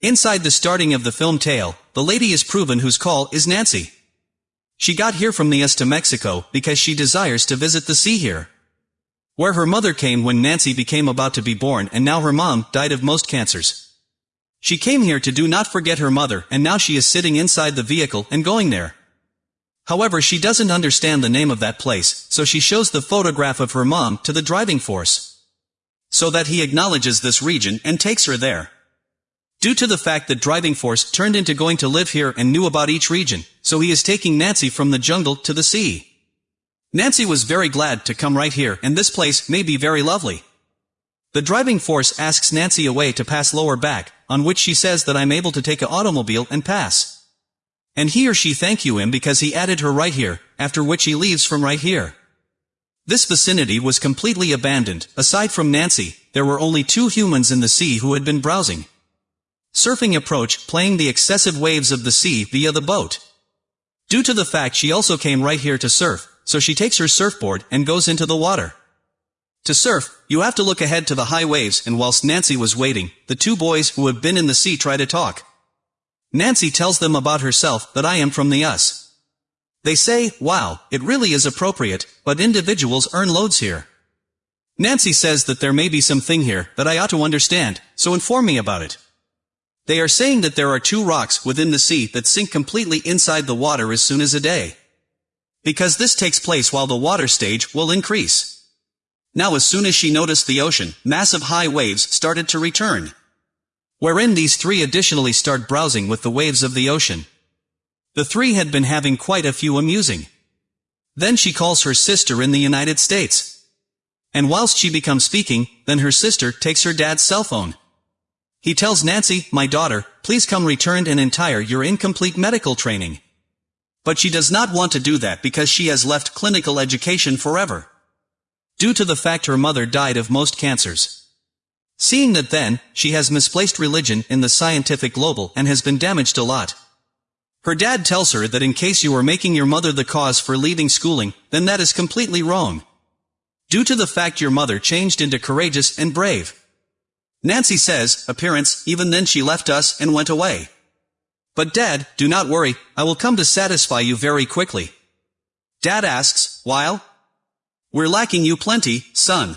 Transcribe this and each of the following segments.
Inside the starting of the film tale, the lady is proven whose call is Nancy. She got here from the US to Mexico because she desires to visit the sea here. Where her mother came when Nancy became about to be born and now her mom died of most cancers. She came here to do not forget her mother and now she is sitting inside the vehicle and going there. However she doesn't understand the name of that place, so she shows the photograph of her mom to the driving force. So that he acknowledges this region and takes her there. Due to the fact that driving force turned into going to live here and knew about each region, so he is taking Nancy from the jungle to the sea. Nancy was very glad to come right here and this place may be very lovely. The driving force asks Nancy a way to pass lower back, on which she says that I'm able to take a automobile and pass. And he or she thank you him because he added her right here, after which he leaves from right here. This vicinity was completely abandoned, aside from Nancy, there were only two humans in the sea who had been browsing. Surfing approach, playing the excessive waves of the sea via the boat. Due to the fact she also came right here to surf, so she takes her surfboard and goes into the water. To surf, you have to look ahead to the high waves and whilst Nancy was waiting, the two boys who have been in the sea try to talk. Nancy tells them about herself that I am from the US. They say, wow, it really is appropriate, but individuals earn loads here. Nancy says that there may be something here that I ought to understand, so inform me about it. They are saying that there are two rocks within the sea that sink completely inside the water as soon as a day. Because this takes place while the water stage will increase. Now as soon as she noticed the ocean, massive high waves started to return. Wherein these three additionally start browsing with the waves of the ocean. The three had been having quite a few amusing. Then she calls her sister in the United States. And whilst she becomes speaking, then her sister takes her dad's cell phone. He tells Nancy, my daughter, please come returned and entire your incomplete medical training. But she does not want to do that because she has left clinical education forever. Due to the fact her mother died of most cancers. Seeing that then, she has misplaced religion in the scientific global and has been damaged a lot. Her dad tells her that in case you are making your mother the cause for leaving schooling, then that is completely wrong. Due to the fact your mother changed into courageous and brave. Nancy says, appearance, even then she left us and went away. But dad, do not worry, I will come to satisfy you very quickly. Dad asks, while? We're lacking you plenty, son.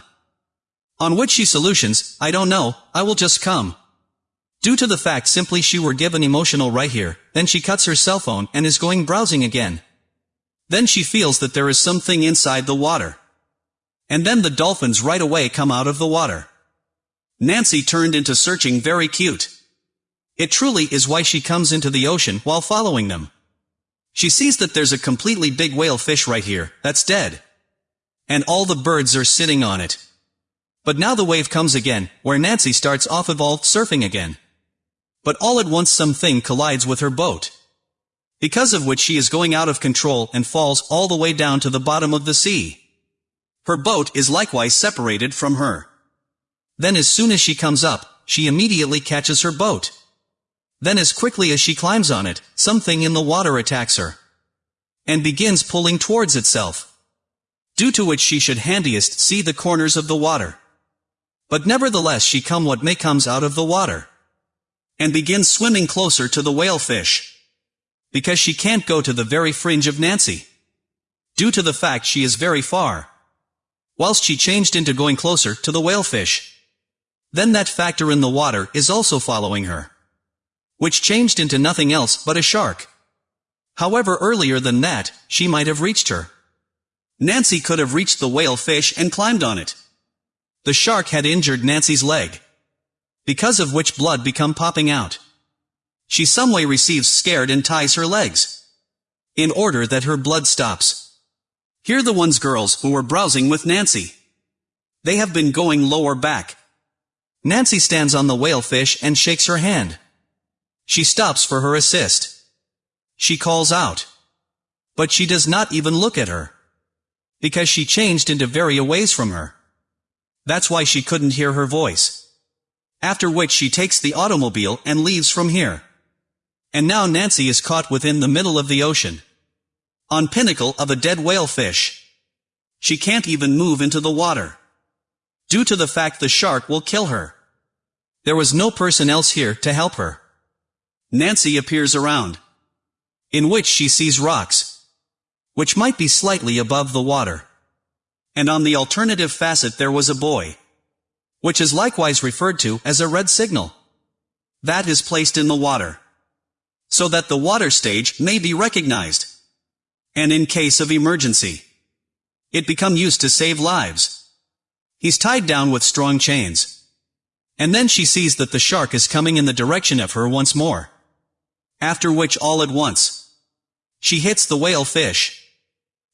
On which she solutions, I don't know, I will just come. Due to the fact simply she were given emotional right here, then she cuts her cell phone and is going browsing again. Then she feels that there is something inside the water. And then the dolphins right away come out of the water. Nancy turned into searching very cute. It truly is why she comes into the ocean while following them. She sees that there's a completely big whale fish right here, that's dead. And all the birds are sitting on it. But now the wave comes again, where Nancy starts off evolved surfing again. But all at once something collides with her boat. Because of which she is going out of control and falls all the way down to the bottom of the sea. Her boat is likewise separated from her. Then as soon as she comes up, she immediately catches her boat. Then as quickly as she climbs on it, something in the water attacks her. And begins pulling towards itself. Due to which she should handiest see the corners of the water. But nevertheless she come what may comes out of the water. And begins swimming closer to the whale fish. Because she can't go to the very fringe of Nancy. Due to the fact she is very far. Whilst she changed into going closer to the whale fish. Then that factor in the water is also following her. Which changed into nothing else but a shark. However earlier than that, she might have reached her. Nancy could have reached the whale fish and climbed on it. The shark had injured Nancy's leg. Because of which blood become popping out. She someway receives scared and ties her legs. In order that her blood stops. Here the ones girls who were browsing with Nancy. They have been going lower back. Nancy stands on the whalefish and shakes her hand. She stops for her assist. She calls out. But she does not even look at her. Because she changed into very aways from her. That's why she couldn't hear her voice. After which she takes the automobile and leaves from here. And now Nancy is caught within the middle of the ocean. On pinnacle of a dead whalefish. She can't even move into the water due to the fact the shark will kill her. There was no person else here to help her. Nancy appears around. In which she sees rocks. Which might be slightly above the water. And on the alternative facet there was a buoy. Which is likewise referred to as a red signal. That is placed in the water. So that the water stage may be recognized. And in case of emergency. It become used to save lives. He's tied down with strong chains. And then she sees that the shark is coming in the direction of her once more. After which all at once. She hits the whale fish.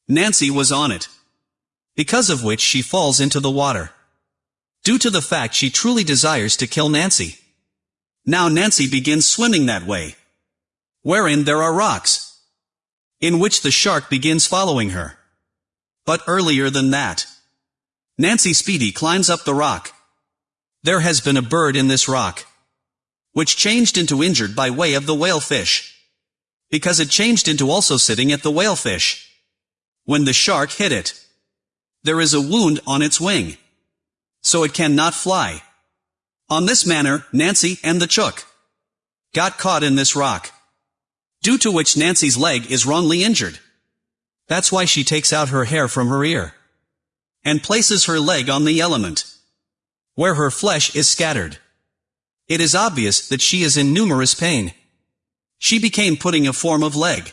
Nancy was on it. Because of which she falls into the water. Due to the fact she truly desires to kill Nancy. Now Nancy begins swimming that way. Wherein there are rocks. In which the shark begins following her. But earlier than that. Nancy Speedy climbs up the rock. There has been a bird in this rock which changed into injured by way of the whale fish. Because it changed into also sitting at the whale fish. When the shark hit it. There is a wound on its wing. So it cannot fly. On this manner, Nancy and the chook got caught in this rock. Due to which Nancy's leg is wrongly injured. That's why she takes out her hair from her ear. And places her leg on the element. Where her flesh is scattered. It is obvious that she is in numerous pain. She became putting a form of leg.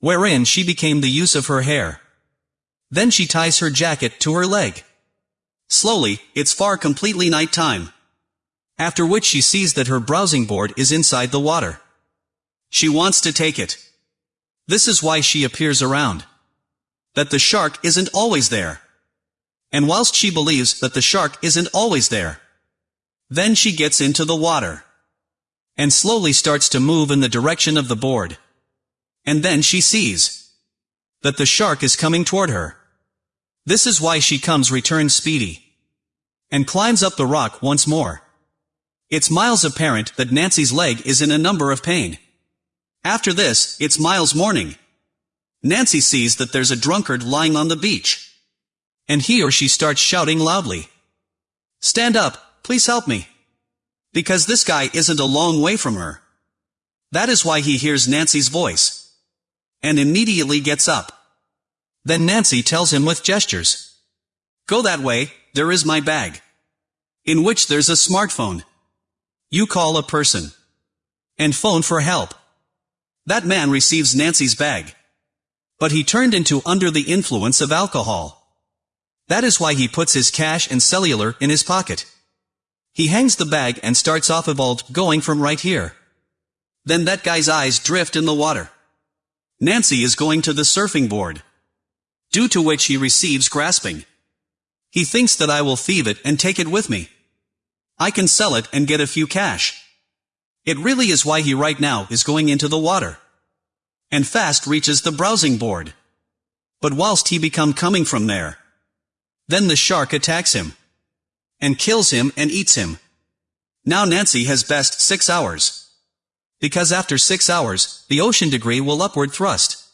Wherein she became the use of her hair. Then she ties her jacket to her leg. Slowly, it's far completely night time. After which she sees that her browsing board is inside the water. She wants to take it. This is why she appears around. That the shark isn't always there. And whilst she believes that the shark isn't always there, then she gets into the water. And slowly starts to move in the direction of the board. And then she sees that the shark is coming toward her. This is why she comes return speedy. And climbs up the rock once more. It's Miles apparent that Nancy's leg is in a number of pain. After this, it's Miles morning. Nancy sees that there's a drunkard lying on the beach. And he or she starts shouting loudly. Stand up, Please help me. Because this guy isn't a long way from her. That is why he hears Nancy's voice. And immediately gets up. Then Nancy tells him with gestures. Go that way, there is my bag. In which there's a smartphone. You call a person. And phone for help. That man receives Nancy's bag. But he turned into under the influence of alcohol. That is why he puts his cash and cellular in his pocket. He hangs the bag and starts off evolved going from right here. Then that guy's eyes drift in the water. Nancy is going to the surfing board. Due to which he receives grasping. He thinks that I will thieve it and take it with me. I can sell it and get a few cash. It really is why he right now is going into the water. And fast reaches the browsing board. But whilst he become coming from there. Then the shark attacks him and kills him and eats him. Now Nancy has best six hours. Because after six hours, the ocean degree will upward thrust.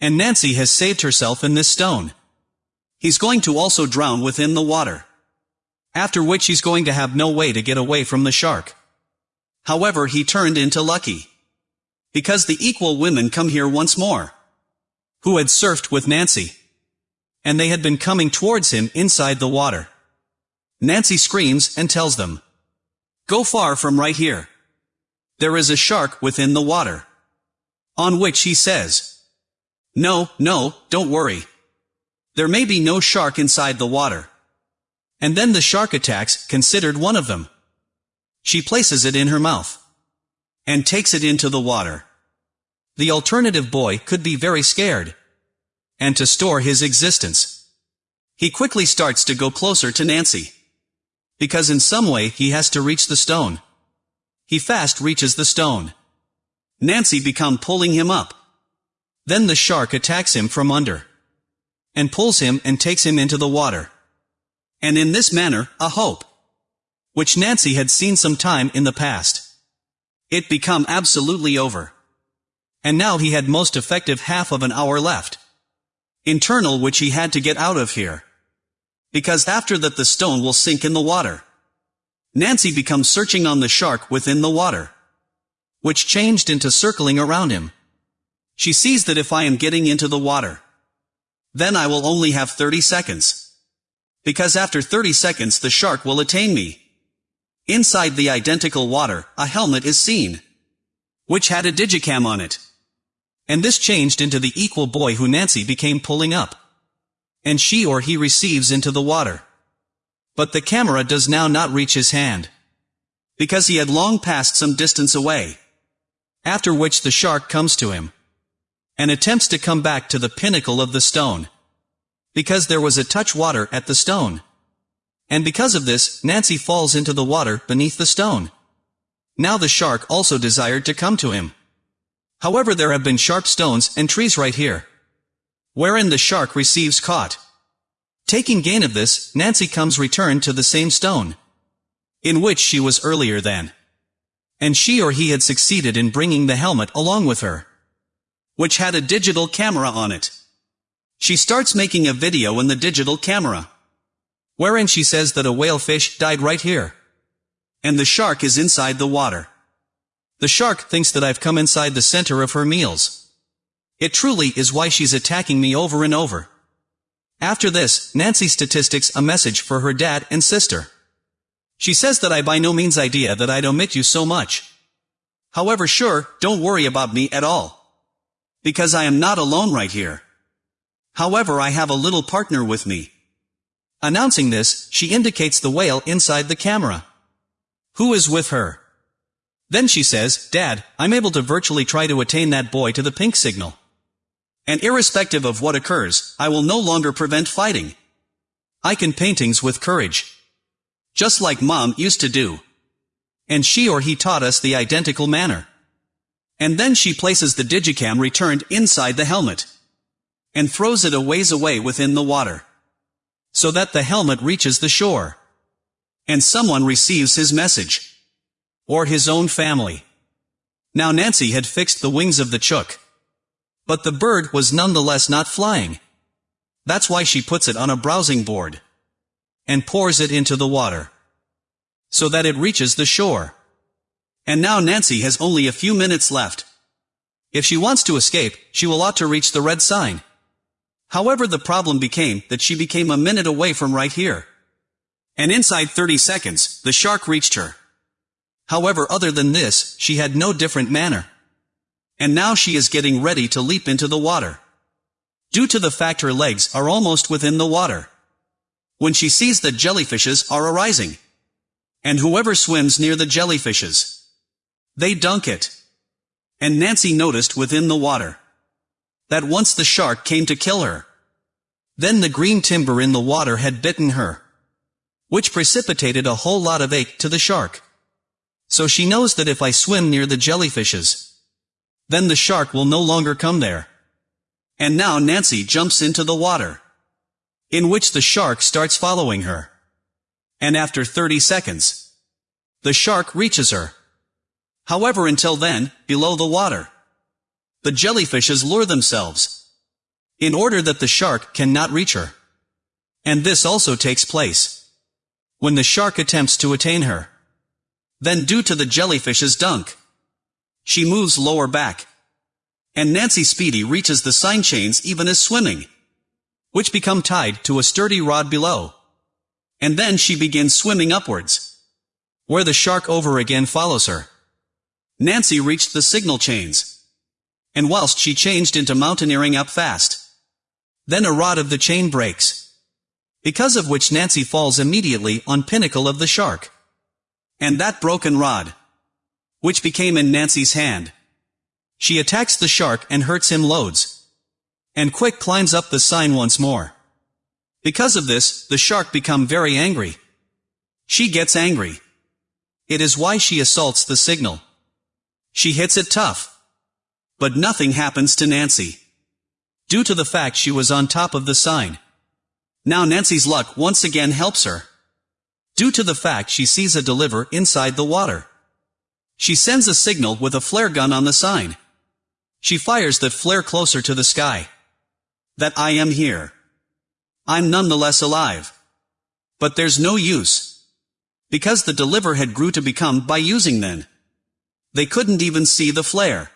And Nancy has saved herself in this stone. He's going to also drown within the water. After which he's going to have no way to get away from the shark. However he turned into lucky. Because the equal women come here once more. Who had surfed with Nancy. And they had been coming towards him inside the water. Nancy screams and tells them. Go far from right here. There is a shark within the water. On which he says. No, no, don't worry. There may be no shark inside the water. And then the shark attacks, considered one of them. She places it in her mouth. And takes it into the water. The alternative boy could be very scared. And to store his existence. He quickly starts to go closer to Nancy. Because in some way he has to reach the stone. He fast reaches the stone. Nancy become pulling him up. Then the shark attacks him from under. And pulls him and takes him into the water. And in this manner, a hope. Which Nancy had seen some time in the past. It become absolutely over. And now he had most effective half of an hour left. Internal which he had to get out of here. Because after that the stone will sink in the water. Nancy becomes searching on the shark within the water. which changed into circling around him. She sees that if I am getting into the water, then I will only have 30 seconds. Because after 30 seconds the shark will attain me. Inside the identical water, a helmet is seen, which had a digicam on it. And this changed into the equal boy who Nancy became pulling up. And she or he receives into the water. But the camera does now not reach his hand. Because he had long passed some distance away. After which the shark comes to him. And attempts to come back to the pinnacle of the stone. Because there was a touch water at the stone. And because of this, Nancy falls into the water beneath the stone. Now the shark also desired to come to him. However there have been sharp stones and trees right here. Wherein the shark receives caught. Taking gain of this, Nancy comes returned to the same stone. In which she was earlier than. And she or he had succeeded in bringing the helmet along with her. Which had a digital camera on it. She starts making a video in the digital camera. Wherein she says that a whale fish died right here. And the shark is inside the water. The shark thinks that I've come inside the center of her meals. It truly is why she's attacking me over and over. After this, Nancy statistics a message for her dad and sister. She says that I by no means idea that I'd omit you so much. However sure, don't worry about me at all. Because I am not alone right here. However I have a little partner with me. Announcing this, she indicates the whale inside the camera. Who is with her? Then she says, Dad, I'm able to virtually try to attain that boy to the pink signal. And irrespective of what occurs, I will no longer prevent fighting. I can paintings with courage. Just like mom used to do. And she or he taught us the identical manner. And then she places the digicam returned inside the helmet. And throws it a ways away within the water. So that the helmet reaches the shore and someone receives his message. Or his own family. Now Nancy had fixed the wings of the chook. But the bird was nonetheless not flying. That's why she puts it on a browsing board. And pours it into the water. So that it reaches the shore. And now Nancy has only a few minutes left. If she wants to escape, she will ought to reach the red sign. However the problem became that she became a minute away from right here. And inside 30 seconds, the shark reached her. However other than this, she had no different manner. And now she is getting ready to leap into the water. Due to the fact her legs are almost within the water. When she sees that jellyfishes are arising. And whoever swims near the jellyfishes. They dunk it. And Nancy noticed within the water. That once the shark came to kill her. Then the green timber in the water had bitten her which precipitated a whole lot of ache to the shark. So she knows that if I swim near the jellyfishes, then the shark will no longer come there. And now Nancy jumps into the water, in which the shark starts following her. And after 30 seconds, the shark reaches her. However until then, below the water, the jellyfishes lure themselves, in order that the shark cannot reach her. And this also takes place when the shark attempts to attain her. Then due to the jellyfish's dunk, she moves lower back. And Nancy Speedy reaches the sign chains even as swimming, which become tied to a sturdy rod below. And then she begins swimming upwards, where the shark over again follows her. Nancy reached the signal chains. And whilst she changed into mountaineering up fast, then a rod of the chain breaks because of which Nancy falls immediately on pinnacle of the shark. And that broken rod, which became in Nancy's hand. She attacks the shark and hurts him loads. And quick climbs up the sign once more. Because of this, the shark become very angry. She gets angry. It is why she assaults the signal. She hits it tough. But nothing happens to Nancy. Due to the fact she was on top of the sign. Now Nancy's luck once again helps her. Due to the fact she sees a deliver inside the water. She sends a signal with a flare gun on the sign. She fires that flare closer to the sky. That I am here. I'm nonetheless alive. But there's no use. Because the deliver had grew to become by using then. They couldn't even see the flare.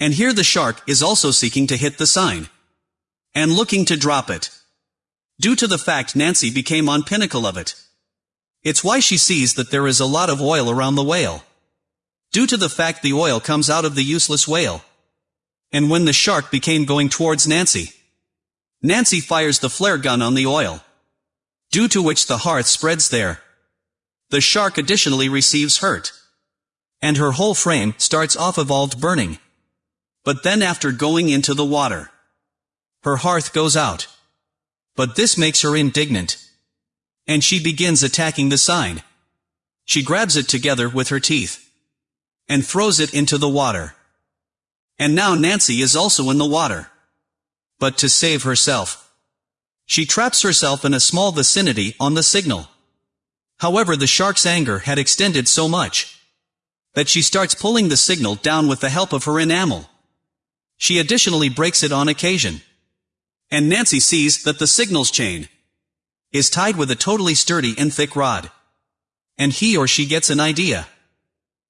And here the shark is also seeking to hit the sign. And looking to drop it. Due to the fact Nancy became on pinnacle of it. It's why she sees that there is a lot of oil around the whale. Due to the fact the oil comes out of the useless whale. And when the shark became going towards Nancy. Nancy fires the flare gun on the oil. Due to which the hearth spreads there. The shark additionally receives hurt. And her whole frame starts off evolved burning. But then after going into the water. Her hearth goes out. But this makes her indignant. And she begins attacking the sign. She grabs it together with her teeth and throws it into the water. And now Nancy is also in the water. But to save herself, she traps herself in a small vicinity on the signal. However the shark's anger had extended so much that she starts pulling the signal down with the help of her enamel. She additionally breaks it on occasion. And Nancy sees that the signal's chain is tied with a totally sturdy and thick rod. And he or she gets an idea.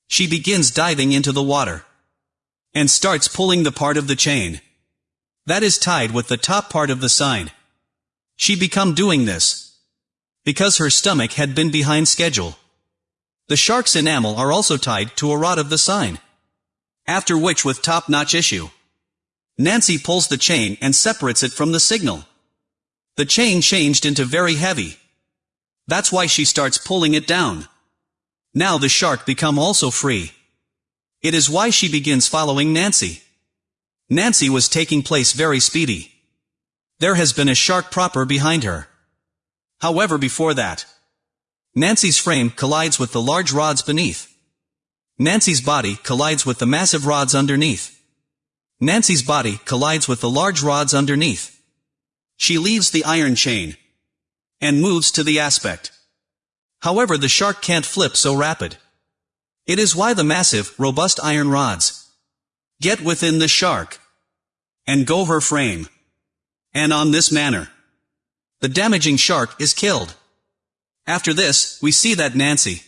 She begins diving into the water. And starts pulling the part of the chain. That is tied with the top part of the sign. She become doing this. Because her stomach had been behind schedule. The shark's enamel are also tied to a rod of the sign. After which with top-notch issue. Nancy pulls the chain and separates it from the signal. The chain changed into very heavy. That's why she starts pulling it down. Now the shark become also free. It is why she begins following Nancy. Nancy was taking place very speedy. There has been a shark proper behind her. However before that, Nancy's frame collides with the large rods beneath. Nancy's body collides with the massive rods underneath. Nancy's body collides with the large rods underneath. She leaves the iron chain and moves to the aspect. However the shark can't flip so rapid. It is why the massive, robust iron rods get within the shark and go her frame. And on this manner, the damaging shark is killed. After this, we see that Nancy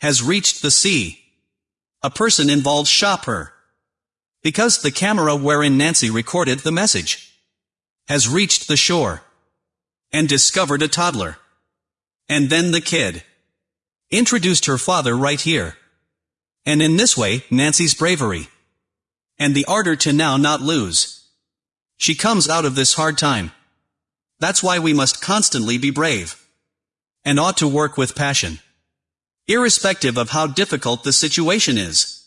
has reached the sea. A person involved shop her. Because the camera wherein Nancy recorded the message has reached the shore and discovered a toddler. And then the kid introduced her father right here. And in this way, Nancy's bravery and the ardor to now not lose. She comes out of this hard time. That's why we must constantly be brave and ought to work with passion. Irrespective of how difficult the situation is.